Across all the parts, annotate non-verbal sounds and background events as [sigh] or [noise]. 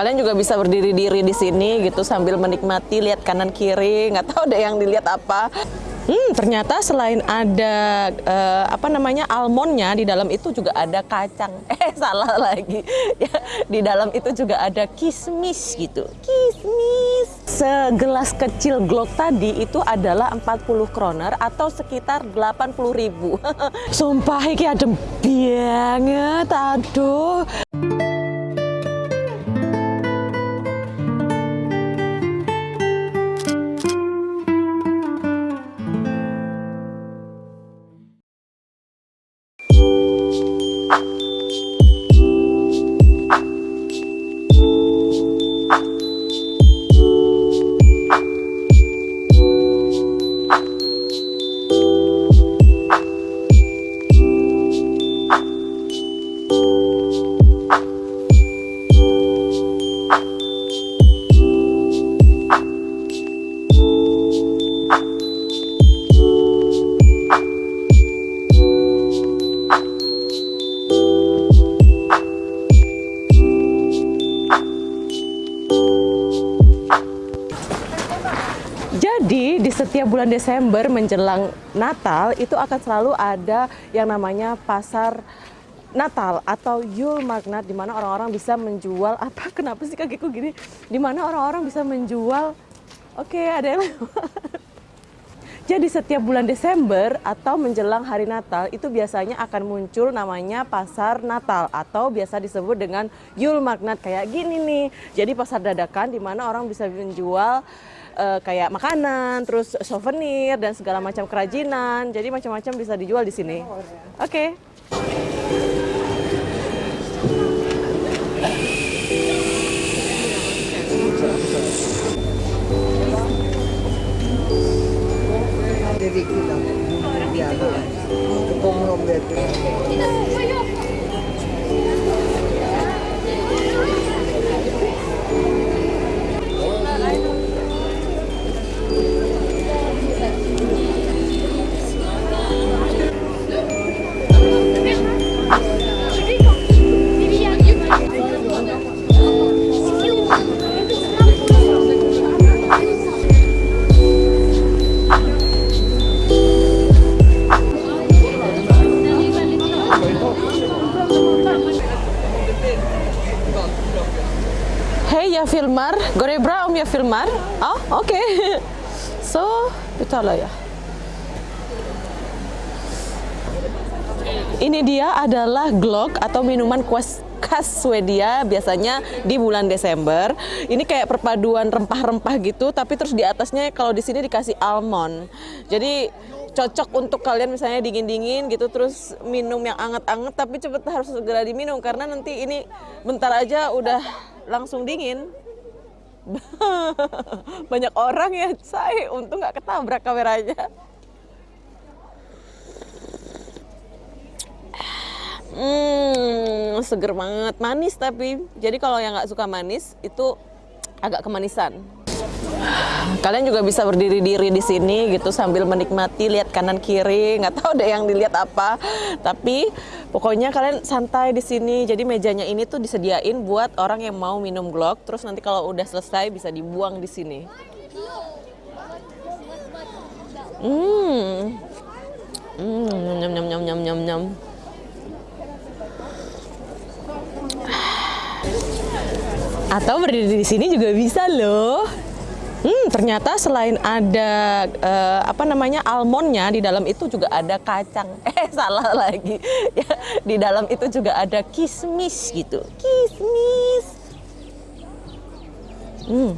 Kalian juga bisa berdiri diri di sini gitu sambil menikmati lihat kanan kiri, nggak tahu deh yang dilihat apa. Hmm, ternyata selain ada uh, apa namanya almondnya di dalam itu juga ada kacang. [laughs] Eh salah lagi. [laughs] Ya, di dalam itu juga ada kismis gitu. Kismis. Segelas kecil glok tadi itu adalah 40 kroner atau sekitar 80 ribu. [laughs] Sumpah ini adem banget. Aduh. Jadi di setiap bulan Desember menjelang Natal itu akan selalu ada yang namanya pasar Natal atau Yule Magnat di mana orang-orang bisa menjual [laughs] apa kenapa sih kakiku gini di mana orang-orang bisa menjual oke okay, ada yang [laughs] Jadi setiap bulan Desember atau menjelang hari Natal itu biasanya akan muncul namanya pasar Natal atau biasa disebut dengan Yule Magnat kayak gini nih. Jadi pasar dadakan di mana orang bisa menjual uh, kayak makanan, terus souvenir dan segala macam kerajinan. Jadi macam-macam bisa dijual di sini. Oke. Okay. Kita jag filmar. Går det bra om jag filmar? Ja, oke. Okay. [laughs] Så betalar ya. Ini dia adalah glog atau minuman kuas khas Swedia biasanya di bulan Desember. Ini kayak perpaduan rempah-rempah gitu, tapi terus di atasnya kalau di sini dikasih almond. Jadi cocok untuk kalian misalnya dingin-dingin gitu terus minum yang anget-anget tapi cepet harus segera diminum karena nanti ini bentar aja udah langsung dingin [laughs] banyak orang ya saya untung nggak ketabrak kameranya. Hmm seger banget. Manis tapi. Jadi kalau yang nggak suka manis itu agak kemanisan Kalian juga bisa berdiri diri di sini gitu sambil menikmati lihat kanan kiri, nggak tahu deh yang dilihat apa. Tapi pokoknya kalian santai di sini. Jadi mejanya ini tuh disediain buat orang yang mau minum glok. Terus nanti kalau udah selesai bisa dibuang di sini. Hmm. Hmm, nyam nyam nyam nyam nyam nyam. Atau berdiri di sini juga bisa loh. Hmm, ternyata selain ada uh, apa namanya almondnya di dalam itu juga ada kacang. [laughs] Eh salah lagi. Ya, di dalam itu juga ada kismis gitu. Kismis. Hmm.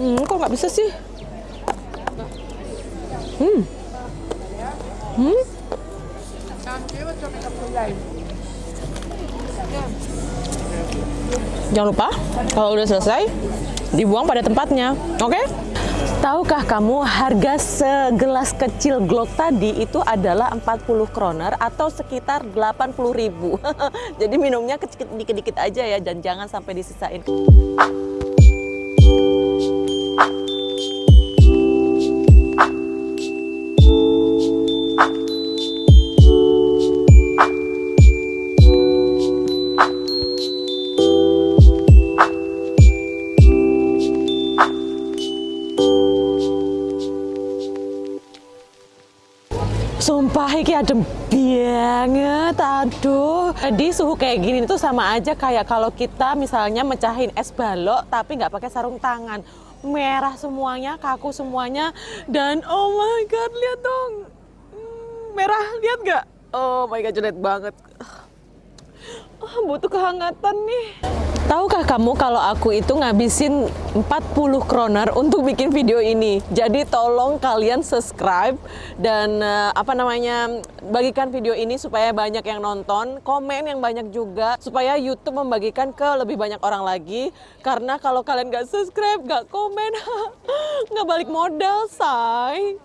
Hmm, kok nggak bisa sih? Hmm. Hmm. Jangan lupa kalau udah selesai dibuang pada tempatnya. Oke? Okay? Tahukah kamu harga segelas kecil glok tadi itu adalah 40 kroner atau sekitar 80 ribu. [laughs] Jadi minumnya dikit-dikit aja ya dan jangan sampai disisain. Iki adem banget, aduh. Jadi suhu kayak gini tuh sama aja kayak kalau kita misalnya mecahin es balok tapi nggak pakai sarung tangan. Merah semuanya, kaku semuanya, dan oh my god, lihat dong. Hmm, Merah, lihat nggak? Oh my god, jelek banget. Ah, butuh kehangatan nih. Tahukah kamu kalau aku itu ngabisin 40 kroner untuk bikin video ini. Jadi tolong kalian subscribe dan eh, apa namanya bagikan video ini supaya banyak yang nonton, komen yang banyak juga supaya YouTube membagikan ke lebih banyak orang lagi. Karena kalau kalian nggak subscribe, nggak komen, [laughs] nggak balik modal, say.